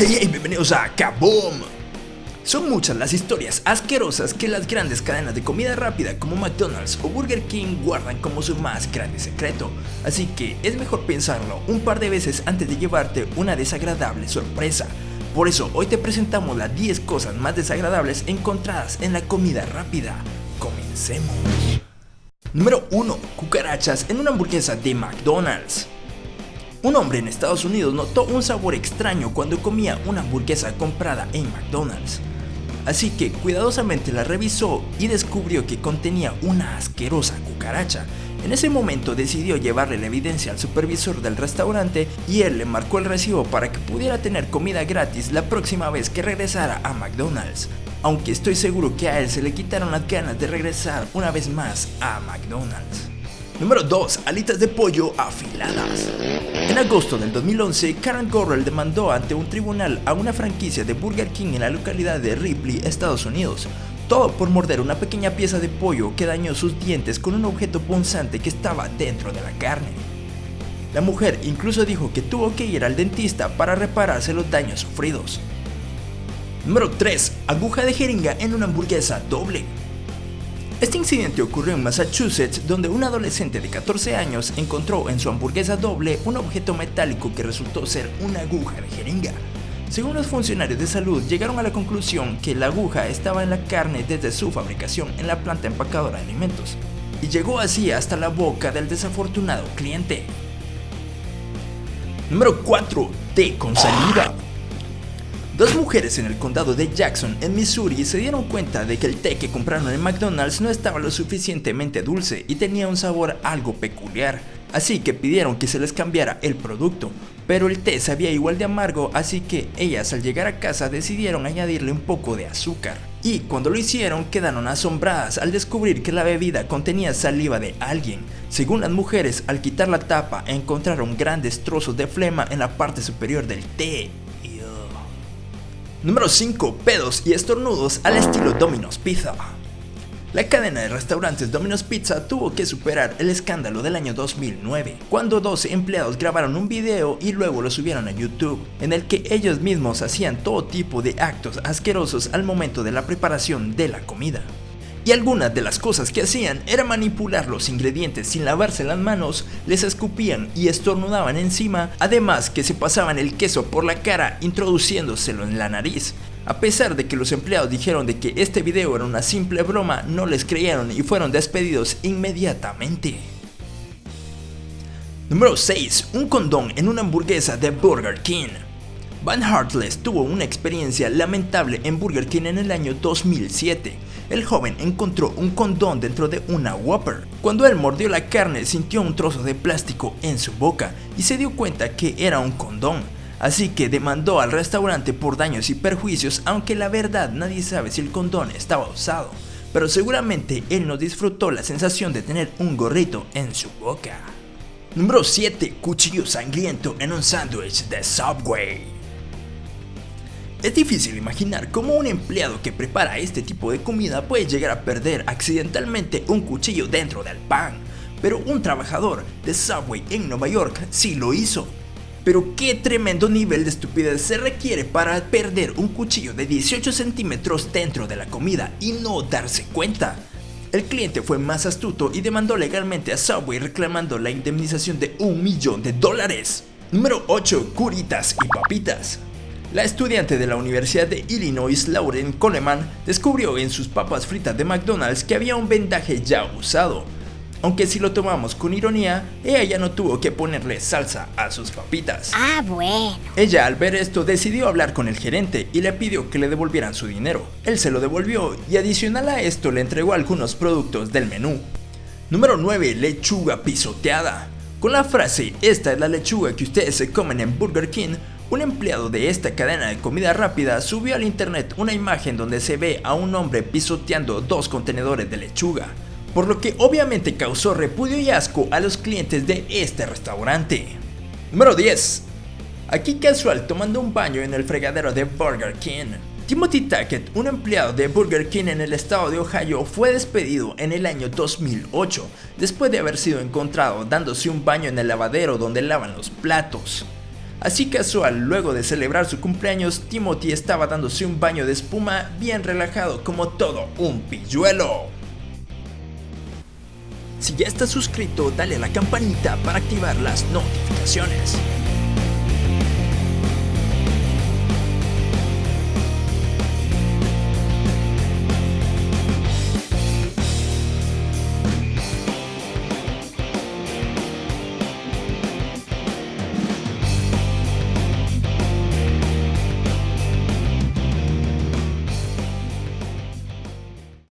Hey, hey, bienvenidos a Kaboom. Son muchas las historias asquerosas que las grandes cadenas de comida rápida como McDonald's o Burger King guardan como su más grande secreto, así que es mejor pensarlo un par de veces antes de llevarte una desagradable sorpresa. Por eso hoy te presentamos las 10 cosas más desagradables encontradas en la comida rápida. Comencemos. Número 1. Cucarachas en una hamburguesa de McDonald's. Un hombre en Estados Unidos notó un sabor extraño cuando comía una hamburguesa comprada en McDonald's. Así que cuidadosamente la revisó y descubrió que contenía una asquerosa cucaracha. En ese momento decidió llevarle la evidencia al supervisor del restaurante y él le marcó el recibo para que pudiera tener comida gratis la próxima vez que regresara a McDonald's. Aunque estoy seguro que a él se le quitaron las ganas de regresar una vez más a McDonald's. Número 2. Alitas de pollo afiladas. En agosto del 2011, Karen Gorrell demandó ante un tribunal a una franquicia de Burger King en la localidad de Ripley, Estados Unidos, todo por morder una pequeña pieza de pollo que dañó sus dientes con un objeto punzante que estaba dentro de la carne. La mujer incluso dijo que tuvo que ir al dentista para repararse los daños sufridos. Número 3. Aguja de jeringa en una hamburguesa doble. Este incidente ocurrió en Massachusetts donde un adolescente de 14 años encontró en su hamburguesa doble un objeto metálico que resultó ser una aguja de jeringa. Según los funcionarios de salud llegaron a la conclusión que la aguja estaba en la carne desde su fabricación en la planta empacadora de alimentos y llegó así hasta la boca del desafortunado cliente. Número 4. Té con saliva. Dos mujeres en el condado de Jackson, en Missouri, se dieron cuenta de que el té que compraron en McDonald's no estaba lo suficientemente dulce y tenía un sabor algo peculiar, así que pidieron que se les cambiara el producto. Pero el té sabía igual de amargo, así que ellas al llegar a casa decidieron añadirle un poco de azúcar. Y cuando lo hicieron quedaron asombradas al descubrir que la bebida contenía saliva de alguien. Según las mujeres, al quitar la tapa encontraron grandes trozos de flema en la parte superior del té. Número 5. Pedos y estornudos al estilo Domino's Pizza. La cadena de restaurantes Domino's Pizza tuvo que superar el escándalo del año 2009, cuando dos empleados grabaron un video y luego lo subieron a YouTube, en el que ellos mismos hacían todo tipo de actos asquerosos al momento de la preparación de la comida. Y algunas de las cosas que hacían era manipular los ingredientes sin lavarse las manos, les escupían y estornudaban encima, además que se pasaban el queso por la cara introduciéndoselo en la nariz. A pesar de que los empleados dijeron de que este video era una simple broma, no les creyeron y fueron despedidos inmediatamente. Número 6. Un condón en una hamburguesa de Burger King. Van Hartless tuvo una experiencia lamentable en Burger King en el año 2007. El joven encontró un condón dentro de una Whopper. Cuando él mordió la carne sintió un trozo de plástico en su boca y se dio cuenta que era un condón. Así que demandó al restaurante por daños y perjuicios aunque la verdad nadie sabe si el condón estaba usado. Pero seguramente él no disfrutó la sensación de tener un gorrito en su boca. Número 7. Cuchillo sangriento en un sándwich de Subway. Es difícil imaginar cómo un empleado que prepara este tipo de comida puede llegar a perder accidentalmente un cuchillo dentro del pan, pero un trabajador de Subway en Nueva York sí lo hizo. Pero qué tremendo nivel de estupidez se requiere para perder un cuchillo de 18 centímetros dentro de la comida y no darse cuenta. El cliente fue más astuto y demandó legalmente a Subway reclamando la indemnización de un millón de dólares. Número 8. Curitas y papitas. La estudiante de la Universidad de Illinois, Lauren Coleman, descubrió en sus papas fritas de McDonald's que había un vendaje ya usado. Aunque si lo tomamos con ironía, ella ya no tuvo que ponerle salsa a sus papitas. Ah, bueno. Ella al ver esto decidió hablar con el gerente y le pidió que le devolvieran su dinero. Él se lo devolvió y adicional a esto le entregó algunos productos del menú. Número 9. Lechuga pisoteada. Con la frase, esta es la lechuga que ustedes se comen en Burger King, un empleado de esta cadena de comida rápida subió al internet una imagen donde se ve a un hombre pisoteando dos contenedores de lechuga, por lo que obviamente causó repudio y asco a los clientes de este restaurante. Número 10. Aquí casual tomando un baño en el fregadero de Burger King. Timothy Tackett, un empleado de Burger King en el estado de Ohio, fue despedido en el año 2008 después de haber sido encontrado dándose un baño en el lavadero donde lavan los platos. Así casual, luego de celebrar su cumpleaños, Timothy estaba dándose un baño de espuma bien relajado como todo un pilluelo. Si ya estás suscrito, dale a la campanita para activar las notificaciones.